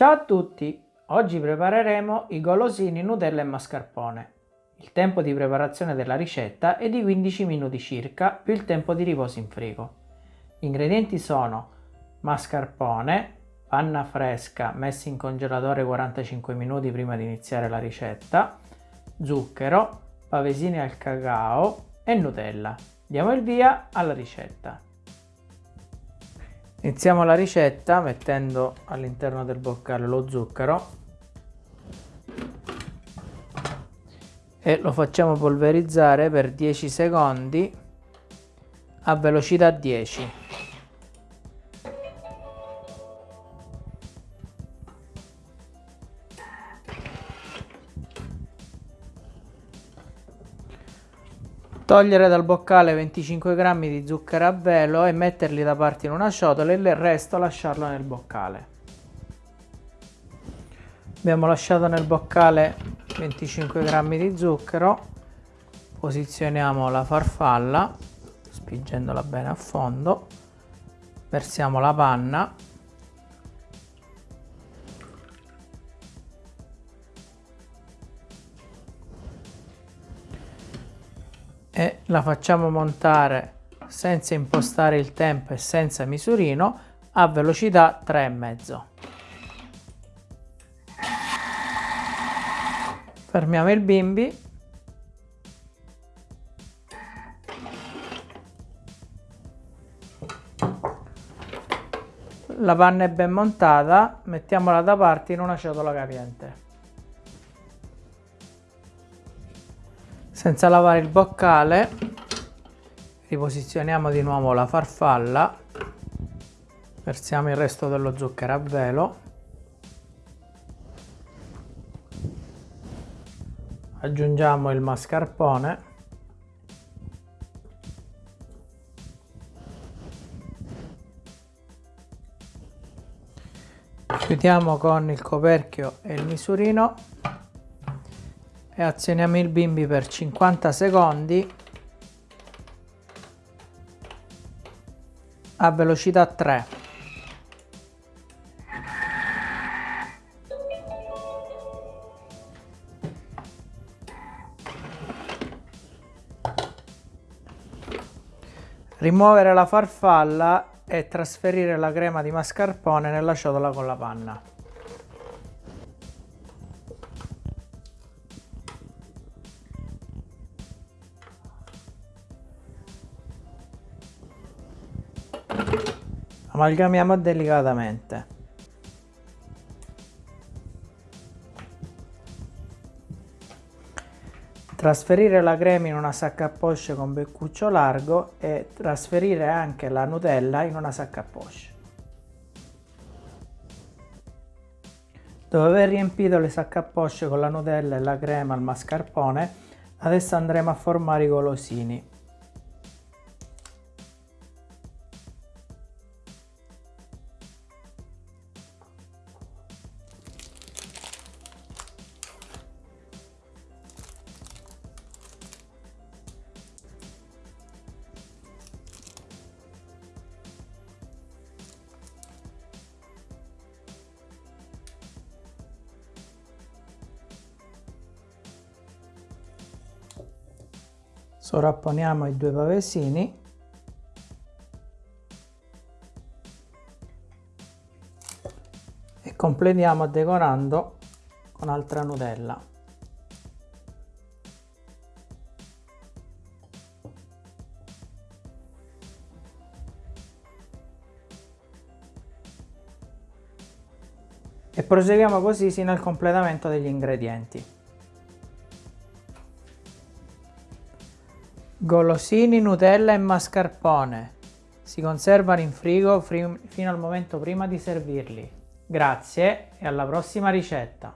Ciao a tutti! Oggi prepareremo i golosini Nutella e mascarpone. Il tempo di preparazione della ricetta è di 15 minuti circa più il tempo di riposo in frigo. Gli ingredienti sono mascarpone, panna fresca messa in congelatore 45 minuti prima di iniziare la ricetta, zucchero, pavesini al cacao e Nutella. Diamo il via alla ricetta. Iniziamo la ricetta mettendo all'interno del boccale lo zucchero e lo facciamo polverizzare per 10 secondi a velocità 10. Togliere dal boccale 25 g di zucchero a velo e metterli da parte in una ciotola e il resto lasciarlo nel boccale. Abbiamo lasciato nel boccale 25 g di zucchero, posizioniamo la farfalla spingendola bene a fondo, versiamo la panna e la facciamo montare senza impostare il tempo e senza misurino a velocità 3,5. Fermiamo il bimbi. La panna è ben montata, mettiamola da parte in una ciotola capiente. Senza lavare il boccale riposizioniamo di nuovo la farfalla. Versiamo il resto dello zucchero a velo. Aggiungiamo il mascarpone. Chiudiamo con il coperchio e il misurino e azioniamo il bimbi per 50 secondi. A velocità 3 rimuovere la farfalla e trasferire la crema di mascarpone nella ciotola con la panna amalgamiamo delicatamente. Trasferire la crema in una sacca a poche con beccuccio largo e trasferire anche la Nutella in una sacca a poche. Dopo aver riempito le sacche a poche con la Nutella e la crema al mascarpone adesso andremo a formare i golosini sovrapponiamo i due pavesini e completiamo decorando con altra Nutella. E proseguiamo così sino al completamento degli ingredienti. Golosini, Nutella e mascarpone. Si conservano in frigo fino al momento prima di servirli. Grazie e alla prossima ricetta!